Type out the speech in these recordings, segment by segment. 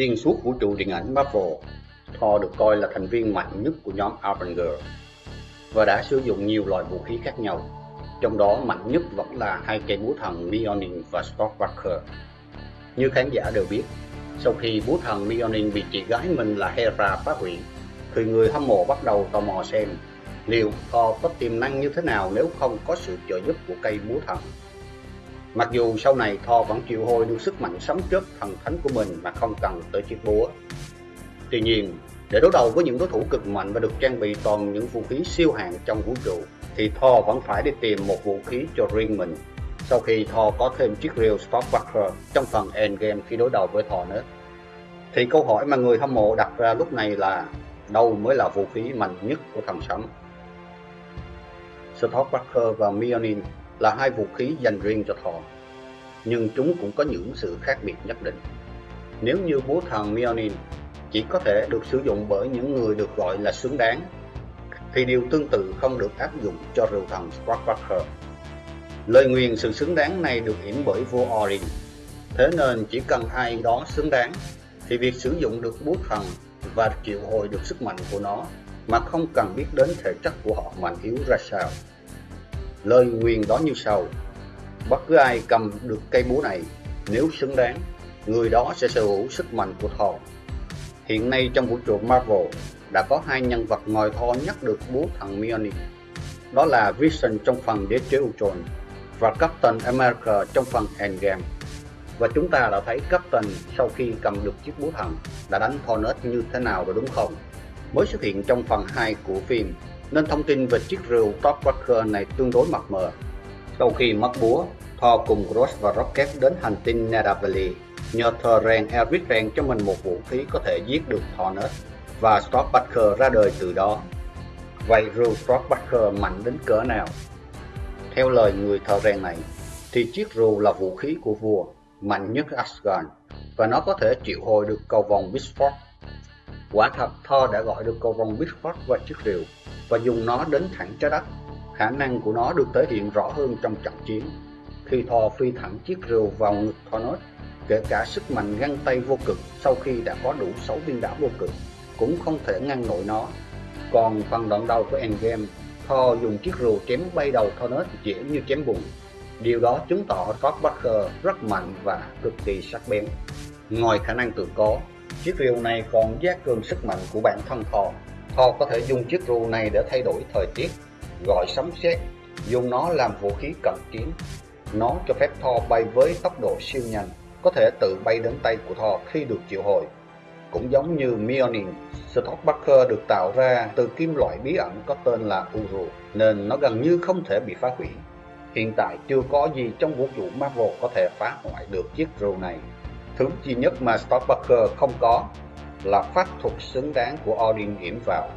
Xuyên suốt vũ trụ điện ảnh Marvel, Thor được coi là thành viên mạnh nhất của nhóm Avenger và đã sử dụng nhiều loại vũ khí khác nhau. Trong đó mạnh nhất vẫn là hai cây búa thần Mjolnir và Stormbreaker. Như khán giả đều biết, sau khi búa thần Mjolnir bị chị gái mình là Hera phá hủy, thì người hâm mộ bắt đầu tò mò xem liệu Thor có tiềm năng như thế nào nếu không có sự trợ giúp của cây búa thần. Mặc dù sau này Thor vẫn chịu hồi được sức mạnh sấm chớp thần thánh của mình mà không cần tới chiếc búa. Tuy nhiên, để đối đầu với những đối thủ cực mạnh và được trang bị toàn những vũ khí siêu hạng trong vũ trụ, thì Thor vẫn phải đi tìm một vũ khí cho riêng mình. Sau khi Thor có thêm chiếc rìu Starbucker trong phần Endgame khi đối đầu với Thor nữa. Thì câu hỏi mà người hâm mộ đặt ra lúc này là đâu mới là vũ khí mạnh nhất của thần sấm? Starbucker và Mjolnir là hai vũ khí dành riêng cho Thor, nhưng chúng cũng có những sự khác biệt nhất định. Nếu như búa thần Mjolnir chỉ có thể được sử dụng bởi những người được gọi là xứng đáng, thì điều tương tự không được áp dụng cho rượu thần Stormbreaker. Lời nguyền sự xứng đáng này được yểm bởi vua Orin, thế nên chỉ cần ai đó xứng đáng, thì việc sử dụng được búa thần và triệu hồi được sức mạnh của nó mà không cần biết đến thể chất của họ mạnh yếu ra sao. Lời nguyền đó như sau, bất cứ ai cầm được cây búa này, nếu xứng đáng, người đó sẽ sở hữu sức mạnh của Thor. Hiện nay trong vũ trụ Marvel đã có hai nhân vật ngồi Thor nhắc được búa thần Mjolnir. Đó là Vision trong phần Đế chế Ultron và Captain America trong phần Endgame. Và chúng ta đã thấy Captain sau khi cầm được chiếc búa thần đã đánh Thanos như thế nào rồi đúng không? Mới xuất hiện trong phần 2 của phim nên thông tin về chiếc rìu Top Walker này tương đối mập mờ. Sau khi mất búa, Thor cùng Gross và Rocket đến hành tinh Nidavellir nhờ thờ rèn Eric rèn cho mình một vũ khí có thể giết được Thornet và Stormbreaker ra đời từ đó. Vậy rìu Stormbreaker mạnh đến cỡ nào? Theo lời người thợ rèn này, thì chiếc rìu là vũ khí của vua, mạnh nhất Asgard, và nó có thể triệu hồi được cầu vòng Bifrost. Quả thật, Thor đã gọi được cầu vòng Bifrost qua chiếc rìu và dùng nó đến thẳng trái đất. Khả năng của nó được thể hiện rõ hơn trong trận chiến. Khi Thor phi thẳng chiếc rìu vào ngực Thanos, kể cả sức mạnh găng tay vô cực sau khi đã có đủ 6 viên đá vô cực, cũng không thể ngăn nổi nó. Còn phần đoạn đầu của Endgame, Thor dùng chiếc rìu chém bay đầu Thanos dễ như chém bùn. Điều đó chứng tỏ Thor rất mạnh và cực kỳ sắc bén. Ngoài khả năng tự có, chiếc rìu này còn giác cường sức mạnh của bản thân Thor. Thor có thể dùng chiếc rìu này để thay đổi thời tiết, gọi sấm sét, dùng nó làm vũ khí cận chiến. Nó cho phép Thor bay với tốc độ siêu nhanh, có thể tự bay đến tay của Thor khi được triệu hồi. Cũng giống như Mjolnir, Stormbreaker được tạo ra từ kim loại bí ẩn có tên là Uru, nên nó gần như không thể bị phá hủy. Hiện tại chưa có gì trong vũ trụ Marvel có thể phá hoại được chiếc rìu này. Thứ duy nhất mà Stormbreaker không có là pháp thuật xứng đáng của Odin yểm vào.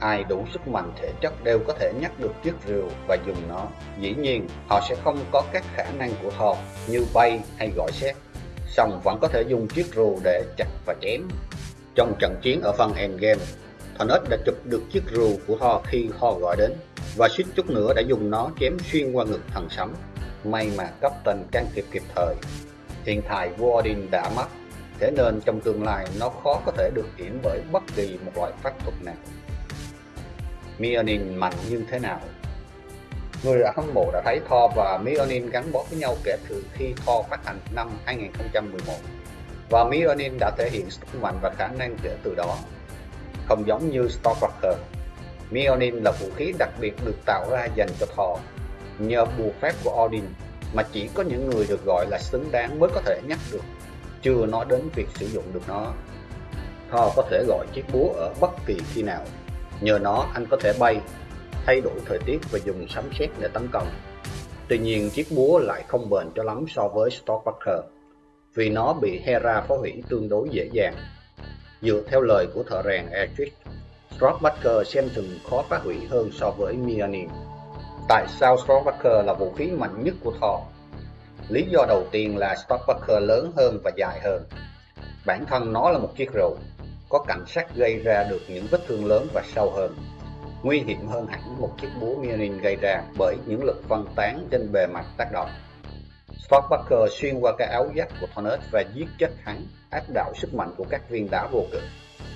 Ai đủ sức mạnh thể chất đều có thể nhắc được chiếc rìu và dùng nó. Dĩ nhiên, họ sẽ không có các khả năng của Thor như bay hay gọi xét, song vẫn có thể dùng chiếc rìu để chặt và chém. Trong trận chiến ở phần Endgame, Thanos đã chụp được chiếc rìu của Thor khi Thor gọi đến, và suýt chút nữa đã dùng nó chém xuyên qua ngực thần sấm. May mà Captain can thiệp kịp thời. Hiện tại vua Odin đã mất, thế nên trong tương lai nó khó có thể được hiển bởi bất kỳ một loại pháp thuật nào. Mjolnir mạnh như thế nào? Người đã hâm mộ đã thấy Thor và Mjolnir gắn bó với nhau kể từ khi Thor phát hành năm 2011 và Mjolnir đã thể hiện sức mạnh và khả năng kể từ đó. Không giống như Stormbreaker, Mjolnir là vũ khí đặc biệt được tạo ra dành cho Thor nhờ bùa phép của Odin mà chỉ có những người được gọi là xứng đáng mới có thể nhắc được, chưa nói đến việc sử dụng được nó. Thor có thể gọi chiếc búa ở bất kỳ khi nào, nhờ nó anh có thể bay, thay đổi thời tiết và dùng sấm sét để tấn công. Tuy nhiên chiếc búa lại không bền cho lắm so với Stormbreaker, vì nó bị Hera phá hủy tương đối dễ dàng. Dựa theo lời của thợ rèn Edric Stormbreaker xem chừng khó phá hủy hơn so với Mjolnir. Tại sao Stormbreaker là vũ khí mạnh nhất của Thor? Lý do đầu tiên là Stormbreaker lớn hơn và dài hơn. Bản thân nó là một chiếc rượu, có cảnh sát gây ra được những vết thương lớn và sâu hơn. Nguy hiểm hơn hẳn một chiếc búa Mjolnir gây ra bởi những lực phân tán trên bề mặt tác động. Stormbucker xuyên qua cái áo giáp của Thornet và giết chết hắn, áp đảo sức mạnh của các viên đá vô cực.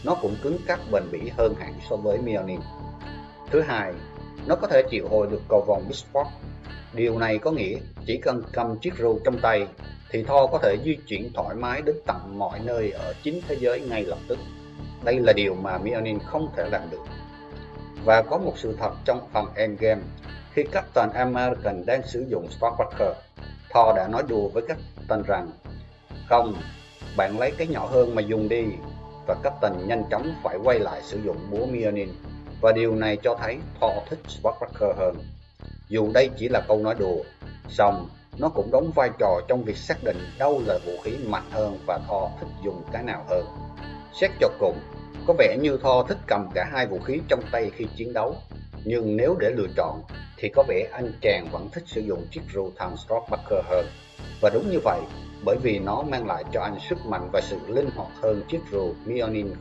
Nó cũng cứng cáp bền bỉ hơn hẳn so với Mjolnir. Thứ hai, nó có thể triệu hồi được cầu vòng Bisport. Điều này có nghĩa chỉ cần cầm chiếc rù trong tay thì Thor có thể di chuyển thoải mái đến tận mọi nơi ở chính thế giới ngay lập tức. Đây là điều mà Mjolnir không thể làm được. Và có một sự thật trong phần Endgame, khi Captain American đang sử dụng Stormbreaker, Thor đã nói đùa với Captain rằng Không, bạn lấy cái nhỏ hơn mà dùng đi và Captain nhanh chóng phải quay lại sử dụng búa Mjolnir và điều này cho thấy Thor thích Stormbreaker hơn. Dù đây chỉ là câu nói đùa, song nó cũng đóng vai trò trong việc xác định đâu là vũ khí mạnh hơn và Thor thích dùng cái nào hơn. Xét cho cùng, có vẻ như Thor thích cầm cả hai vũ khí trong tay khi chiến đấu, nhưng nếu để lựa chọn thì có vẻ anh chàng vẫn thích sử dụng chiếc rưu thằng Stormbreaker hơn. Và đúng như vậy, bởi vì nó mang lại cho anh sức mạnh và sự linh hoạt hơn chiếc rù Mjolnir